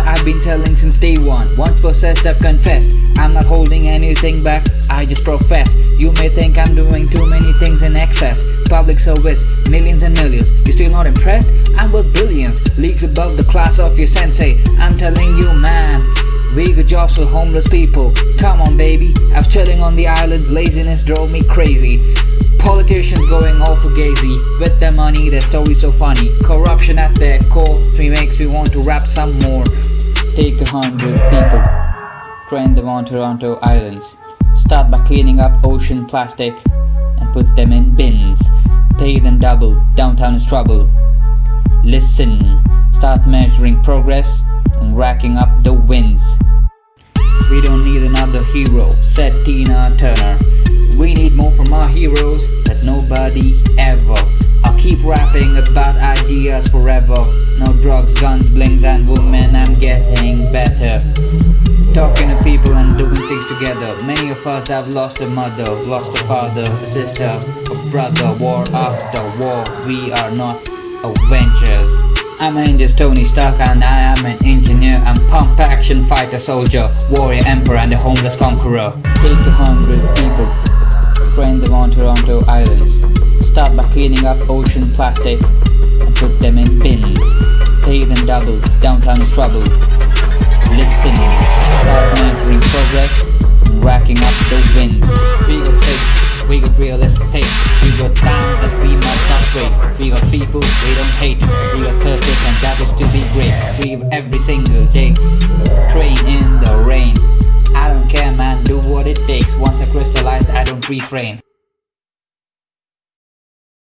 I've been telling since day one. Once possessed, I've confessed. I'm not holding anything back, I just profess. You may think I'm doing too many things in excess. Public service, millions and millions. You still not impressed? I'm worth billions. Leagues above the class of your sensei. I'm telling you, man. We got jobs for homeless people. Come on, baby. I was chilling on the islands, laziness drove me crazy. Politicians going all for gazy With their money, their story so funny. Corruption at their core. Me makes me want to rap some more. Take a hundred people. Train them on Toronto Islands. Start by cleaning up ocean plastic And put them in bins. Pay them double, downtown is trouble. Listen, start measuring progress And racking up the wins. We don't need another hero, said Tina Turner we need more from our heroes, said nobody ever. I'll keep rapping about ideas forever. No drugs, guns, blings and women, I'm getting better. Talking to people and doing things together. Many of us have lost a mother, lost a father, a sister, a brother. War after war, we are not Avengers. I'm an Angels Tony Stark and I am an engineer I'm pump action fighter soldier Warrior emperor and a homeless conqueror. Take a hundred people Train them on Toronto Islands. Start by cleaning up ocean plastic and put them in bins. Pay them double, downtown is trouble. Listen, start measuring progress and racking up the wins. We got space, we got real estate, we got time that we must not waste. We got people we don't hate, we got purpose and that is to be great. We have every single day, refrain